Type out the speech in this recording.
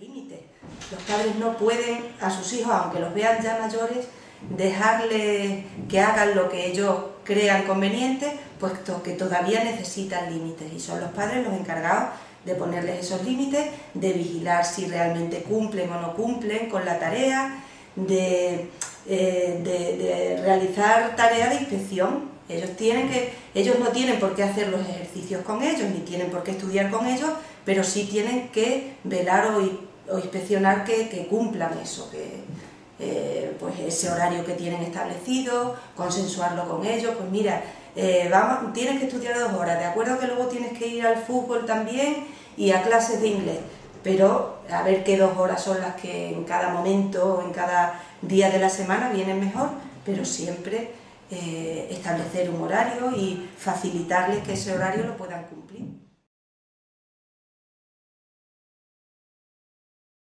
límites. Los padres no pueden a sus hijos, aunque los vean ya mayores, dejarles que hagan lo que ellos crean conveniente, puesto que todavía necesitan límites y son los padres los encargados de ponerles esos límites, de vigilar si realmente cumplen o no cumplen con la tarea, de, eh, de realizar tareas de inspección. Ellos, tienen que, ellos no tienen por qué hacer los ejercicios con ellos, ni tienen por qué estudiar con ellos, pero sí tienen que velar o, inspeccionar que, cumplan eso, que eh, pues ese horario que tienen establecido, consensuarlo con ellos, pues mira, eh, tienes que estudiar dos horas, de acuerdo que luego tienes que ir al fútbol también y a clases de inglés, pero a ver qué dos horas son las que en cada momento, en cada día de la semana vienen mejor, pero siempre eh, establecer un horario y facilitarles que ese horario lo puedan cumplir.